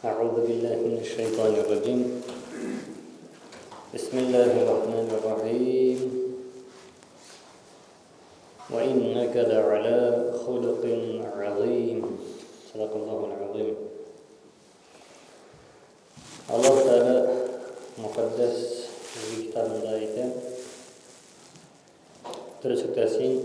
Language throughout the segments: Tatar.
أعوذ بالله من الشيطان الرجيم بسم الله الرحمن الرحيم وإنك لعلى خلق عظيم صدق الله العظيم الله تعالى مقدس في كتاب مدايته ترسو تاسين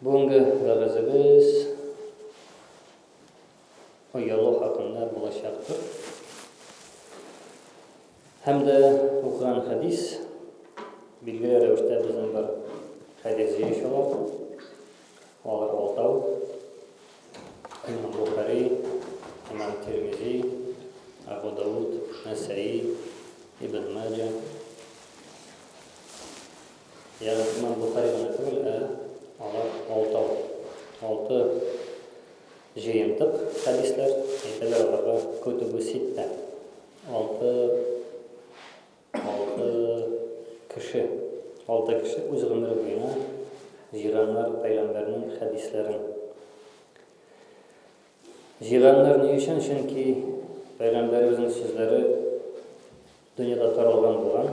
Бүгенге вәгазебез оялу хакында булачактыр. Һәм дә укыган хәдис билгеле рәвештә безнең бер хәдис җыючылар. Алар алтау. Имам Бухари, Имам Тирмизи, Абу Дауд, Насаи, Ибн Маджа. Ягъни имам Бухари гына түгел, ә алар алтау, алты җыентык хәдисләр, әйтәләр аларга көтүбү ситтә, алты, алты кеше, алты кеше үз гомере буена җыйганнар пәйгамбәрнең хәдисләрен. Җыйганнар ни өчен? Чөнки пәйгамбәребезнең сүзләре Дөньяда таралган булган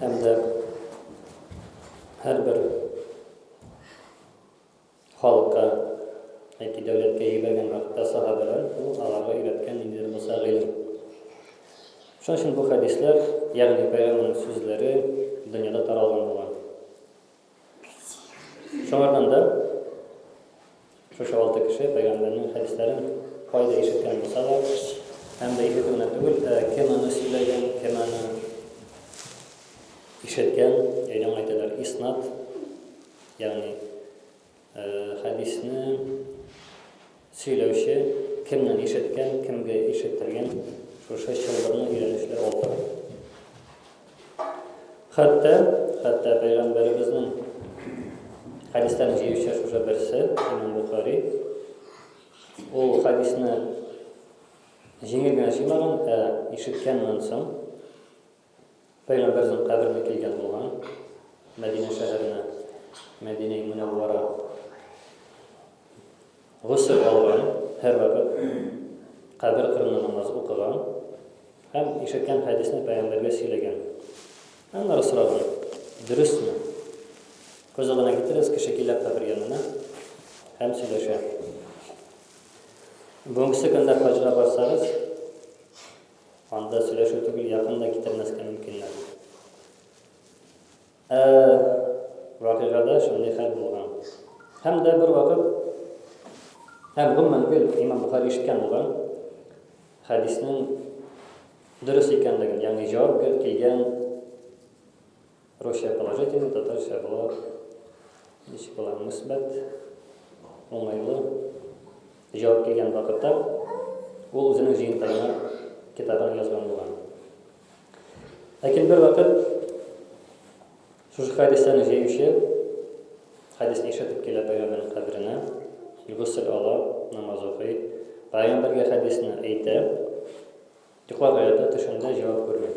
һәм дә һәрбер халыкка яки дәүләткә ебәргән вакытта сахабәләр ул аларга өйрәткән ниндидер булса гыйлем. Шуның өчен бу хәдисләр, ягъни пәйгамбәрнең сүзләре дөньяда таралган булган. Шуңардан да шушы алты кеше пәйгамбәрнең хәдисләрен кайда ишеткән булса да, һәм дә ишетү генә түгел, ә кем аны сөйләгән, кем аны ишеткән, әйлән әйтәләр, иснат, ягъни Хәдисне сөйләүче кемнән ишеткән, кемгә ишеттергән, шушы чылбырны өйрәнүчеләр алты. Хәтта, хәтта пәйгамбәребезнең хәдисләрен җыючы шушы берсе, Имам Бухари. Ул хәдисне җиңел генә сөймәгән, ә ишеткәннән соң Пәйгамбәрнең каберенә килгән булган, Мәдинә шәһәренә, Мәдинә Мөнәввара. Гусел алган, һәр вакыт кабер кырында намаз укыган һәм ишеткән хәдисне пәйгамбәргә сөйләгән. Аннары сораган, дөресме? Кызыгына китерәс, кеше килә кабер янына һәм сөйләшә. Бүгенге көндә хаҗга барсагыз, Анда сөйләшү түгел, якын да китермәскә мөмкиннәр. Ә вакыйгада шундый хәл булган. Һәм дә бер вакыт һәм гомумән гел имам Бухари ишеткән булган хәдиснең дөрес икәнлеген, ягъни җавап килгән Русча положительный, татарча бу ничек була, мөсбәт, уңайлы җавап килгән вакытта ул үзенең җыентыгына китабын язган булган. Ләкин бер вакыт шушы хәдисләрне җыючы хәдис ишетеп килә пәйгамбәрнең каберенә, гусел ала, намаз укый, пәйгамбәргә хәдисне әйтә, йоклап ята, төшендә җавап күрми.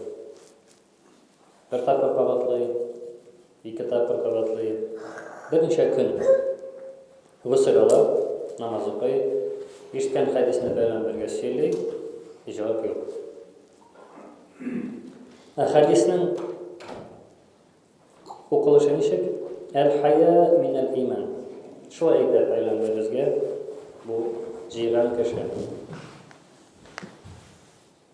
Бер тапкыр кабатлый, ике тапкыр кабатлый. Берничә көн гусел ала, намаз укый, ишеткән хәдисне пәйгамбәргә сөйли, җавап юк. Ә хәдиснең укылышы ничек? Әл-хая минәл иман. Шулай әйтә пәйгамбәребезгә бу җыйган кеше.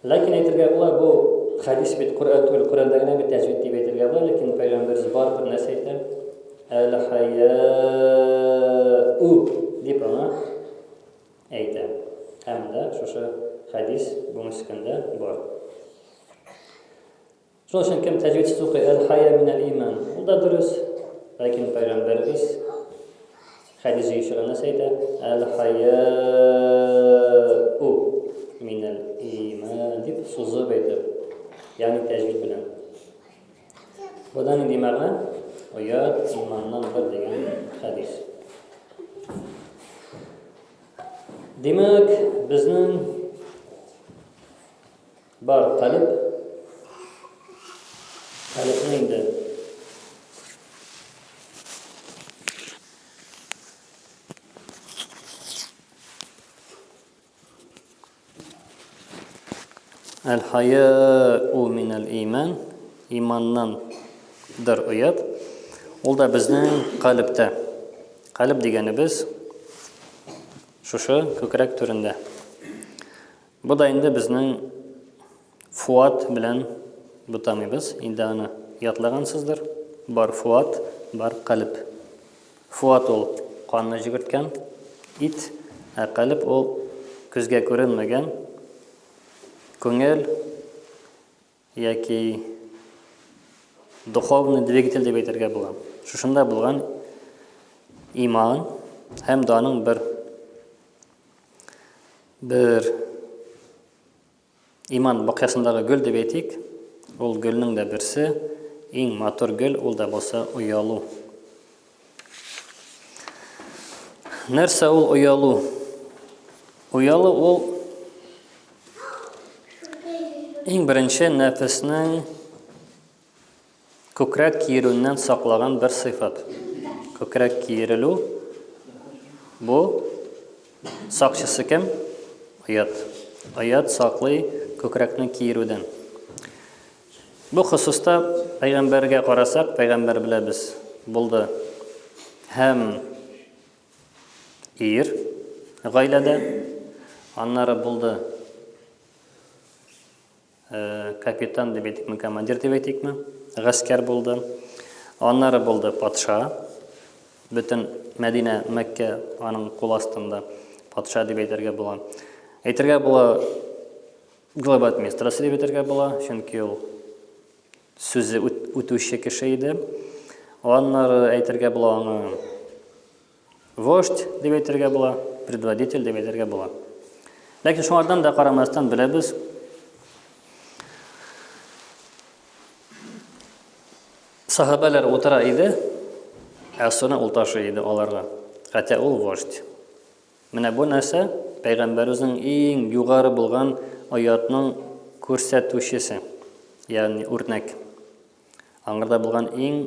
Ләкин әйтергә була, бу хәдис бит Коръән түгел, Коръәндә генә бит тәҗвид дип әйтергә була, ләкин пәйгамбәрбез барыбер нәрсә әйтә? Әл-хаяу дип аңа әйтә. Һәм дә шушы хәдис бүгенге көндә бар. Шуның өчен кем тәҗвидсез укый, әл-хая минәл иман. Ул да дөрес. Ләкин пәйгамбәребез хәдис җыючыга нәрсә әйтә? Әл-хаяу минәл иман дип сузып әйтеп, ягъни тәҗвид белән. Будан нинди мәгънә? Оят иманнан бер дигән хәдис. Димәк, безнең Бар, калеб. Калебне инде. Әл-хаяу минәл иман, иманнан дыр оят. Ул да безнең калебтә. Калеб дигәнебез шушы күкрәк түрендә. Бу да инде безнең Фуат белән бутамыйбыз. Инде аны ятлагансыздыр. Бар Фуат, бар калеб. Фуат ул канны җигерткән ит, ә калеб ул күзгә күренмәгән күңел, яки духовный двигатель дип әйтергә була. Шушында булган иман һәм даның бер бер иман бакясындагы гөл дип әйтик, ул гөлнең дә берсе, иң матур гөл ул да булса оялу. Нәрсә ул оялу? Оялу ул иң беренче нәфеснең күкрәк киерүеннән саклаган бер сыйфат. Күкрәк киерелү бу сакчысы кем? Оят. Оят саклый күкрәкне киерүдән. Бу хосуста пәйгамбәргә карасак, пәйгамбәр беләбез, булды һәм ир гаиләдә, аннары булды капитан дип әйтикме, командир дип әйтикме, гаскәр булды. Аннары булды патша. Бөтен Мәдинә, Мәккә аның кул астында патша дип әйтергә була. Әйтергә була Глава администрация дип әйтергә була, чөнки ул сүзе үтүче кеше иде. Аннары әйтергә була аны вождь дип әйтергә була, предводитель дип әйтергә була. Ләкин шуңардан да карамастан беләбез, Сахабәләр утыра иде, ә суны ул ташый иде аларга. Хәтта ул вождь. Менә бу нәрсә, Пәйгамбәребезнең иң югары булган оятның күрсәтүчесе, ягъни үрнәк. Аңарда булган иң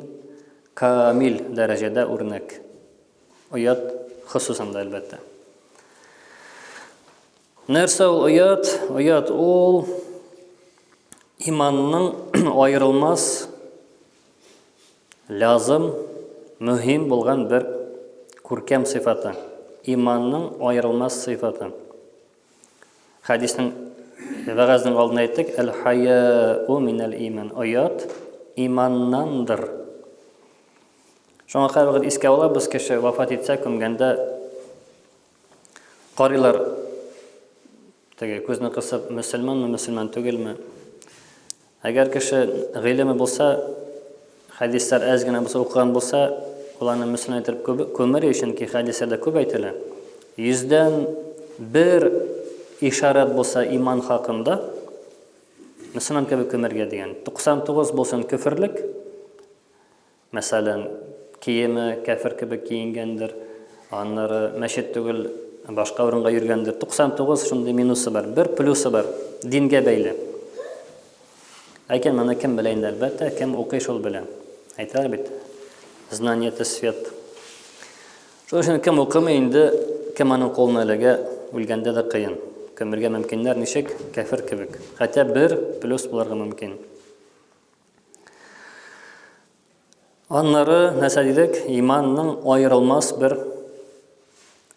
камил дәрәҗәдә үрнәк. Оят хосусында, әлбәттә. Нәрсә ул оят? Оят ул иманның аерылмас Лязым, мөһим булган бер күркәм сыйфаты, иманның аерылмас сыйфаты. Хәдиснең вәгазьнең алдында әйттек, әл-хаяу минәл иман. Оят иманнандыр. Шуңа кайбер искә алабыз кеше вафат итсә, күмгәндә карыйлар Теге күзне кысып, мөселманмы, мөселман түгелме? Әгәр кеше гыйлеме булса, хәдисләр әз генә булса укыган булса, ул аны мөселман итеп күмер, чөнки хәдисләрдә күп әйтелә. Йөздән бер ишарат булса иман хакында, мөселман кебек күмергә дигән. 99 булсын көферлек, Мәсәлән, киеме кәфер кебек киенгәндер, аннары мәчет түгел, башка урынга йөргәндер. 99 шундый минусы бар. Бер плюсы бар, дингә бәйле. Ләкин моны кем белә инде, әлбәттә, кем укый, шул белә. Әйтәләр бит, знание это свет. Шуның өчен кем укымый инде, кем аның кулына эләгә, үлгәндә дә кыен. Көмергә мөмкиннәр ничек? Кәфер кебек. Хәтта бер плюс булырга мөмкин. Аннары нәрсә дидек? Иманның аерылмас бер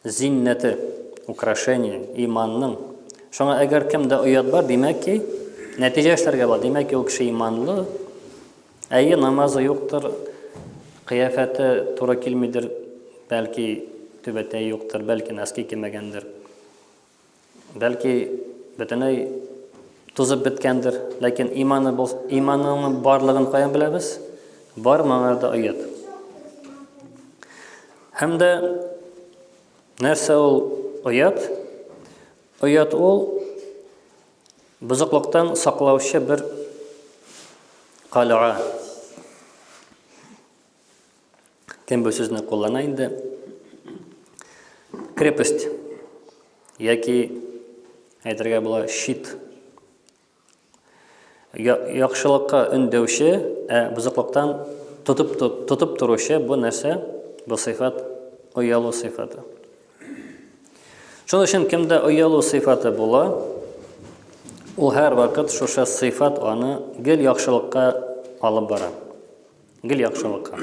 зиннәте, украшение, иманның. Шуңа әгәр кемдә оят бар, димәк ки, нәтиҗә эшләргә бар. Димәк ки, ул кеше иманлы. Әйе, намазы юктыр, кыяфәте туры килмидер, бәлки түбәтәй юктыр, бәлки носки кимәгәндер. Бәлки бөтенләй тузып беткәндер, ләкин иманы бул, иманының барлыгын каян беләбез? Бар моңарда оят. Һәм дә нәрсә ул оят? Оят ул бузыклыктан саклаучы бер калага. Кем бу сүзне куллана инде? Крепость яки әйтергә була щит. Яхшылыкка өндәүче, ә бузыклыктан тотып тотып торучы бу нәрсә? Бу сыйфат оялу сыйфаты. Шуның өчен кемдә оялу сыйфаты була, ул һәр вакыт шушы сыйфат аны гел яхшылыкка алып бара. Гел яхшылыкка.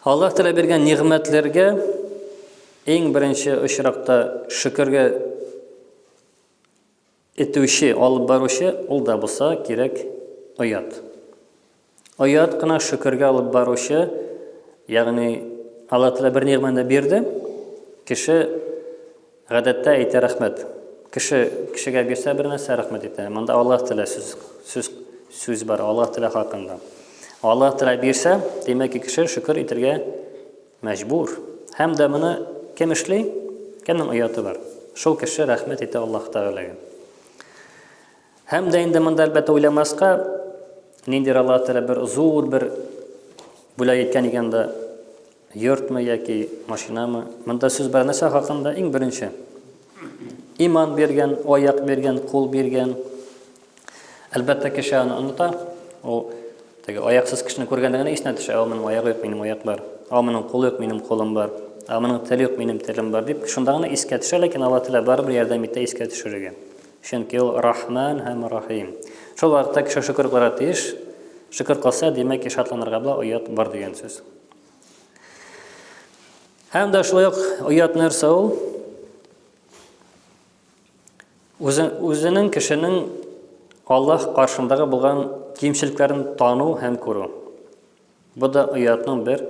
Аллаһ Тәгалә биргән нигъмәтләргә иң беренче очракта шөкергә итүче, алып баручы ул да булса кирәк оят. Оят кына шөкергә алып баручы, ягъни Алла Тәгалә бер нигъмәтне бирде, кеше гадәттә әйтә рәхмәт. Кеше кешегә бирсә бер нәрсә рәхмәт итә. Монда Алла Тәгалә сүз сүз сүз бар, Алла Тәгалә хакында. Алла Тәгалә бирсә, димәк, кеше шөкер итергә мәҗбүр. Һәм дә моны кем эшли? Кемнең ояты бар? Шул кеше рәхмәт итә Аллаһ Тәгаләгә. Һәм дә инде монда, әлбәттә, уйламаска, ниндидер Аллаһ Тәгалә бер зур бер бүләк иткән икән дә, йортмы яки машинамы. Монда сүз бара нәрсә хакында? Иң беренче. Иман биргән, аяк биргән, кул биргән. Әлбәттә, кеше аны оныта. Ул теге аяксыз кешене күргәндә генә исенә төшә, ул минем аягы юк, минем аяк бар. Ул минем кул юк, минем колым бар. Ул минем тел юк, минем телем бар дип, шунда гына искә төшә, ләкин Аллаһ Тәгалә барыбер ярдәм итә искә төшерергә. Чөнки Ул Рахман һәм Рахим. Шул вакытта кеше шөкер кылырга тиеш. Шөкер кылса, димәк ки, шатланырга була, оят бар дигән сүз. Һәм дә шулай ук оят нәрсә ул? Үзенең кешенең Аллаһ каршындагы булган кимчелекләрен тану һәм күрү. Бу да оятның бер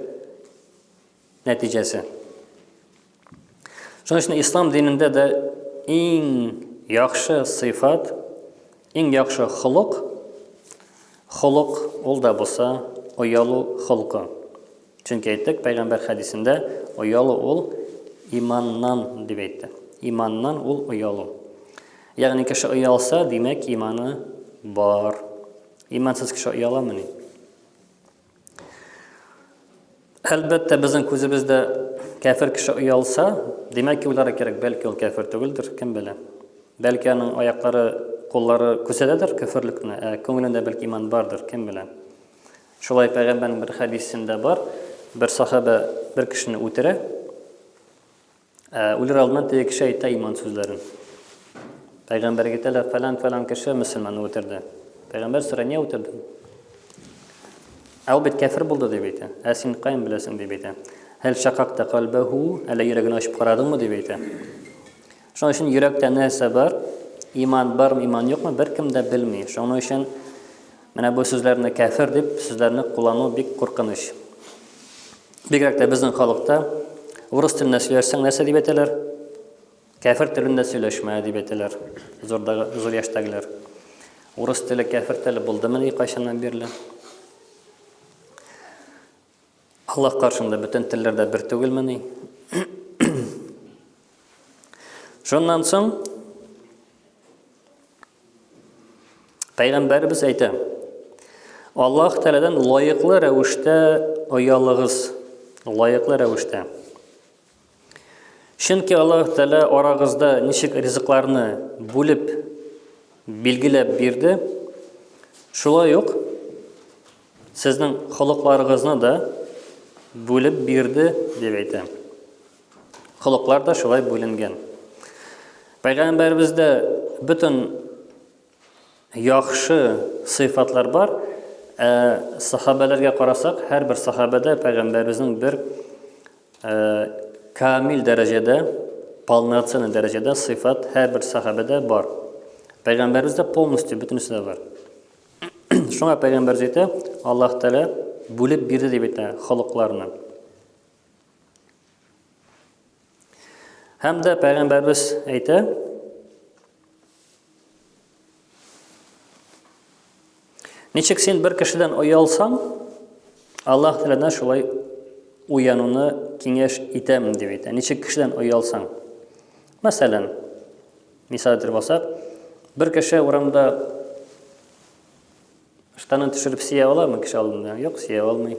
нәтиҗәсе. Шуның өчен ислам динендә дә иң яхшы сыйфат, иң яхшы холык, холык ул да булса оялу холкы. Чөнки әйттек, пәйгамбәр хәдисендә оялу ул иманнан дип әйтте. Иманнан ул оялу. Ягъни кеше оялса, димәк, иманы бар. Имансыз кеше ояламыни? Әлбәттә, безнең күзебездә кәфер кеше оялса, димәк ки, уйлары кирәк, бәлки ул кәфер түгелдер, кем белә. Бәлки аның аяклары, куллары күрсәтәдер кәферлекне, ә күңелендә бәлки иман бардыр, кем белә. Шулай пәйгамбәрнең бер хәдисендә бар, бер сахабә бер кешене үтерә. Ә, үлер алдыннан теге кеше әйтә иман сүзләрен. Пәйгамбәр әйтәләр, фәлән-фәлән кеше мөселманны үтерде. Пәйгамбәр сорый, не үтердең? Ә ул бит кәфер булды дип әйтә. Ә син каян беләсең дип әйтә. Һәл шакакта калбәһу, әллә йөрәген ачып карадыңмы дип әйтә. Шуның өчен йөрәктә нәрсә бар, иман бармы, иман юкмы, беркем дә белми. Шуның өчен менә бу сүзләрне кәфер дип сүзләрне куллану бик куркыныч. Бигрәк тә безнең халыкта урыс телендә сөйләшсәң нәрсә дип әйтәләр? Кәфер телендә сөйләшмә дип әйтәләр. Зурдагы зур яшьтәгеләр. Урыс теле кәфер теле булдымы ни кайчаннан бирле? Аллаһ каршында бөтен телләр дә бер түгелме ни? Шуннан соң Пәйгамбәребез әйтә, Аллаһ Тәгаләдән лаеклы рәвештә оялыгыз, лаеклы рәвештә. Чөнки Аллаһ Тәгалә арагызда ничек ризыкларны бүлеп билгеләп бирде, шулай ук сезнең холыкларыгызны да бүлеп бирде дип әйтә. Холыклар да шулай бүленгән. Пәйгамбәребездә бөтен яхшы сыйфатлар бар. Ә сахабәләргә карасак, һәрбер сахабәдә пәйгамбәребезнең бер ә, камил дәрәҗәдә, полноценный дәрәҗәдә сыйфат һәрбер сахабәдә бар. Пәйгамбәребездә полностью бөтенесе дә бар. Шуңа пәйгамбәребез әйтә, Аллаһ Тәгалә бүлеп бирде дип әйтә холыкларны. Һәм дә пәйгамбәрбез әйтә, Ничек син бер кешедән оялсаң, Аллаһ Тәгалә шулай уянуны киңәш итәм дип әйтә. Ничек кешедән оялсаң? Мәсәлән, мисал әйтер булсак, бер кеше урамда штанын төшереп сия аламы кеше алдында? Юк, сия алмый.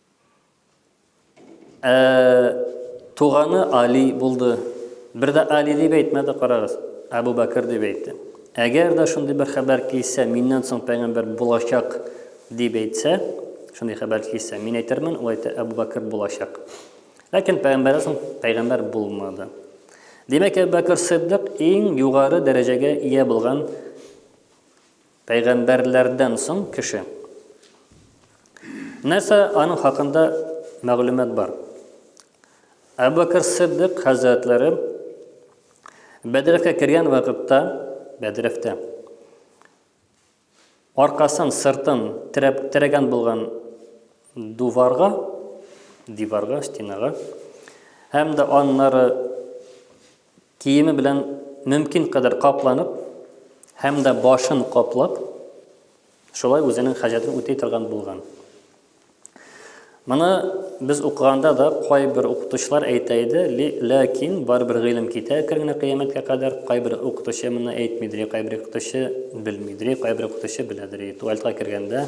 Ә, туганы Али булды. Бер дә Али дип әйтмәде, карагыз. Әбу Бәкер дип әйтте. Әгәр дә шундый бер хәбәр килсә, миннән соң пәйгамбәр булачак дип әйтсә, шундый хәбәр килсә, мин әйтермен, ул әйтә, Әбу Бәкер булачак. Ләкин пәйгамбәрдән соң пәйгамбәр булмады. Димәк, Әбу Бәкер Сиддык иң югары дәрәҗәгә ия булган Пәйгамбәрләрдән соң кеше. Нәрсә аның хакында мәгълүмат бар? Әбу Бәкер Сиддык хәзрәтләре Бәдрәфкә кергән вакытта, Бәдрәфтә аркасын, сыртын терәп терәгән булган дуварга, диварга, стенага һәм дә аннары Киеме белән мөмкин кадәр капланып һәм дә башын каплап, шулай үзенең хаҗәтен үти торган булган. Моны без укыганда да кайбер укытучылар әйтә иде, ләкин барыбер гыйлем китә әкрен генә кыямәткә кадәр. Кайбер укытучы моны әйтми дери, кайбер укытучы белми дери, кайбер укытучы белә дери. Туалетка кергәндә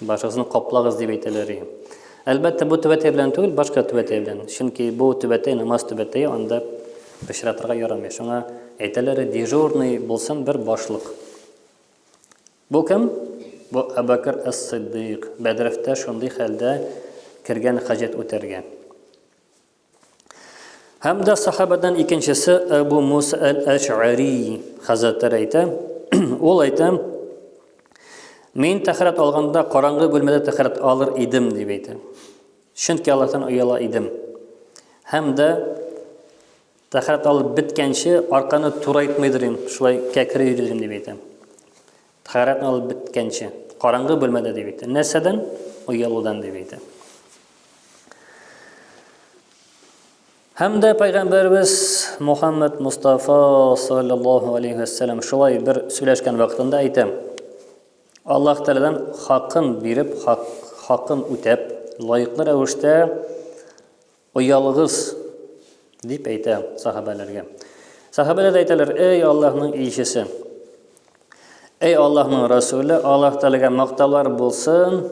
башыгызны каплагыз дип әйтәләр ди. Әлбәттә, бу түбәтәй белән түгел, башка түбәтәй белән. Чөнки бу түбәтәй намаз түбәтәе, анда пычратырга ярамый. Шуңа әйтәләр, дежурный булсын бер башлык. Бу кем? Бу Абакр Ас-Сиддыйк. Бәдрәфтә шундый хәлдә кергән хаҗәт үтәргә. Һәм дә сахабадан икенчесе Әбу Муса әл-Әш'ари хәзрәтләре әйтә. Ул әйтә, Мин тәхәрәт алганда караңгы бүлмәдә тәхәрәт алыр идем дип әйтә. Чөнки Аллаһтан ояла идем. Һәм дә тәхәрәт алып беткәнче арканы турайтмыйдыр идем, шулай кәкре йөридем дип әйтә. Тәһарәтне алып беткәнче. Караңгы бүлмәдә дип әйтте. Нәрсәдән? Оялудан дип әйтә. Һәм дә Пәйгамбәрбез Мухаммад Мустафа саллаллаху алейхи ва саллям шулай бер сөйләшкән вакытында әйтә. Аллаһ Тәгаләдән хакын биреп, хак, хакын үтәп, лаеклы рәвештә Оялыгыз! дип әйтә сахабәләргә. Сахабәләр әйтәләр, эй Аллаһның илчесе! Эй Аллаһның Расуле, Аллаһ Тәгаләгә мактаулар булсын.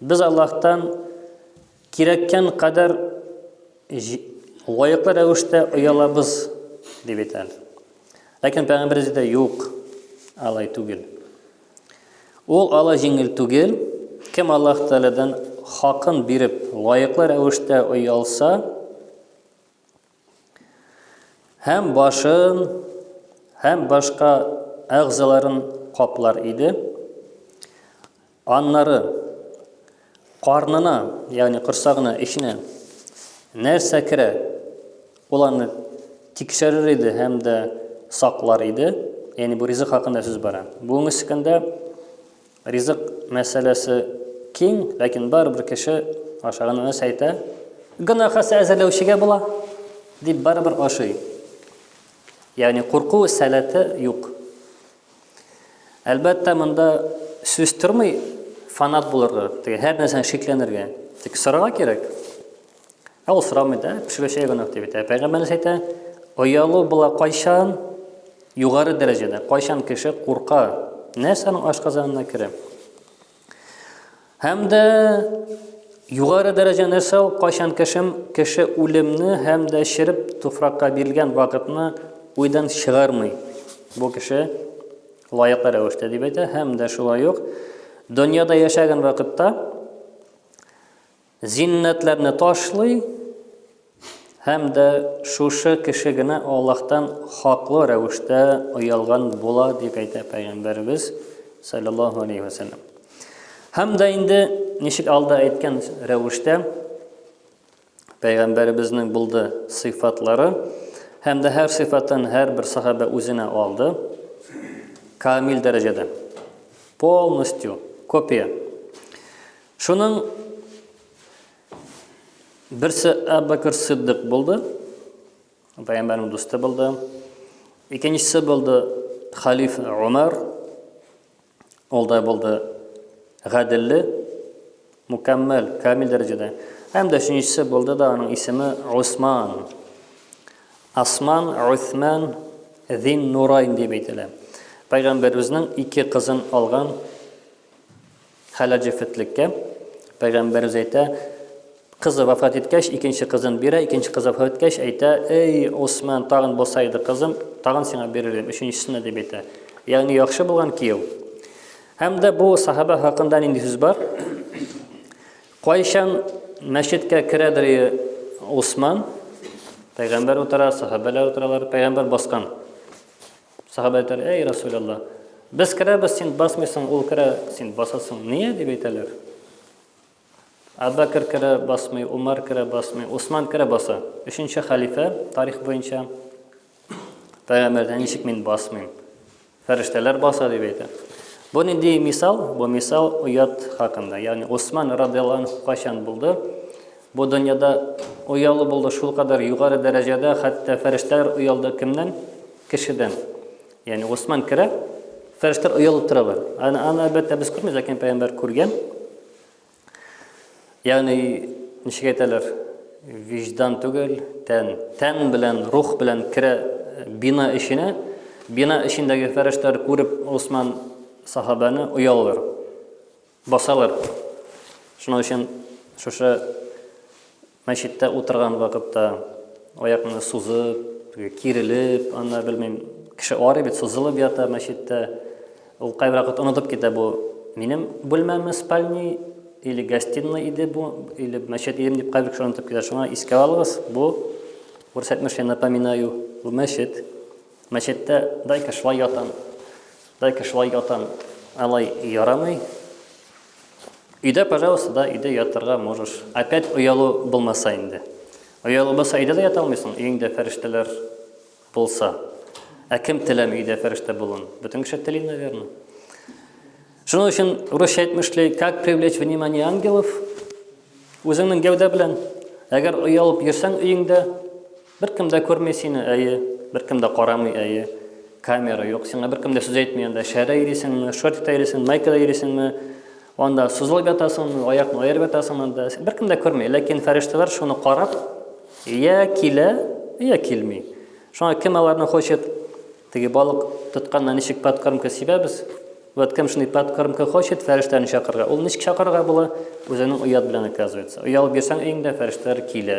Без Аллаһтан кирәккән кадәр лаеклы рәвештә оялабыз, дип әйтәләр. Ләкин пәйгамбәребез дә юк, алай түгел. Ул алай җиңел түгел. Кем Аллаһ Тәгаләдән хакын биреп, лаеклы рәвештә оялса һәм башын һәм башка әгъзаларын каплар иде. Аннары Карнына, ягъни корсагына, эченә нәрсә керә, ул аны тикшерер иде һәм дә саклар иде. Ягъни бу ризык хакында сүз бара. Бүгенге көндә ризык мәсьәләсе киң, ләкин барыбер кеше ашаганын нәрсә әйтә? Гына хәсә әзерләүчегә була, дип барыбер ашый. Ягъни курку сәләте юк. Әлбәттә, монда сүз тормый фанат булырга, теге һәр нәрсәне шикләнергә. Тик сорарга кирәк. Ә ул сорамый да, пешерүчегә гөнаһ дип әйтә. Пәйгамбәребез әйтә, оялу була кайчан югары дәрәҗәдә, кайчан кеше курка, нәрсәнең ашказанына керә. Һәм дә югары дәрәҗә нәрсә ул кайчан кешем кеше үлемне һәм дә череп туфракка бирелгән вакытны уйдан чыгармый. Бу кеше лаеклы рәвештә дип әйтә һәм дә шулай ук дөньяда яшәгән вакытта Зиннәтләрне ташлый һәм дә шушы кеше генә Аллаһтан хаклы рәвештә оялган була, дип әйтә Пәйгамбәребез саллаллаһу алейхи ва сәлләм. Һәм дә инде ничек алда әйткән рәвештә Пәйгамбәребезнең булды сыйфатлары һәм дә һәр сыйфатын һәр бер сахабә үзенә алды. Камил дәрәҗәдә. Полностью копия. Шуның берсе Әббәкер Сиддык булды, пәйгамбәрнең дусты булды. Икенчесе булды халиф Умар. Ул да булды гаделле, мукаммал, камил дәрәҗәдә. Һәм дә өченчесе булды да аның исеме Усман. Асман, Усман, Зин Нурайн дип әйтелә. Пәйгамбәребезнең ике кызын алган Халәҗефетлеккә. Пәйгамбәребез әйтә, Кызы вафат иткәч, икенче кызын бирә, икенче кызы вафат иткәч, әйтә, Эй, Усман, тагын булса иде кызым, тагын сиңа бирер идем, өченчесенә, дип әйтә. Ягъни яхшы булган кияү. Һәм дә бу сахаба хакында нинди сүз бар? Кайчан мәчеткә керәдер Усман, пәйгамбәр утыра, сахабәләр утыралар, пәйгамбәр баскан. Сахаба әйтәләр, әй Расул Аллаһ, без керәбез, син басмыйсың, ул керә, син басасың, ния дип әйтәләр. Абакр керә, басмый, Умар керә, басмый, Усман керә, баса. Өченче халифә, тарих буенча, пәйгамбәрдә ничек мин басмыйм? Фәрештәләр баса дип әйтә. Бу нинди мисал? Бу мисал оят хакында. Ягъни Усман радиаллаһу кайчан булды? Бу дөньяда оялу булды шулкадәр югары дәрәҗәдә, хәтта фәрештәләр оялды кемнән? Кешедән. Ягъни Госман керә, фәрештәләр оялып торалар. Аны, аны әлбәттә, без күрмибез, ләкин пәйгамбәр күргән. Ягъни, ничек әйтәләр, виждан түгел, тән. Тән белән, рух белән керә бина эченә. Бина эчендәге фәрештәләр күреп Госман сахабәне оялыр. Басалар. Шуның өчен шушы мәчеттә утырган вакытта аякны сузып, кирелеп, анда белмим, кеше арый бит, сузылып ята мәчеттә. Ул кайбер вакыт онытып китә бу. Минем бүлмәме спальни или гостиной иде бу, или мәчет идем дип кайбер кеше онытып китә. Шуңа искә алыгыз, бу күрсәтмешне напоминаю, бу мәчет. Мәчеттә дайка шулай ятам, дайка шулай ятам, алай ярамый. Өйдә, пожалуйста, да, өйдә ятырга можешь. Опять оялу булмаса инде. Оялу булса, өйдә дә ята алмыйсың, өеңдә фәрештәләр булса. Ә кем теләми өйдә фәрештә булуын? Бөтен кеше тели, наверное. Шуның өчен урысча әйтмешли, как привлечь внимание ангелов? Үзеңнең гәүдә белән. Әгәр оялып йөрсәң өеңдә, Беркем дә күрми сине, әйе, Беркем дә карамый, әйе, Камера юк, сиңа беркем дә сүз әйтми анда, Шәдә йөрисеңме, шортикта йөрисеңме, майкада йөрисеңме, Анда сузылып ятасыңмы, аякны аерып ятасыңмы анда, Беркем дә күрми, ләкин фәрештәләр шуны карап, йә килә, йә килми. Шуңа кем аларны хочет, теге балык тотканда ничек подкормка сибәбез, вот кем шундый подкормка хочет, фәрештәне чакырырга. Ул ничек чакырырга була? Үзеңнең оят белән оказывается. Оялып йөрсәң өеңдә, фәрештәләр килә.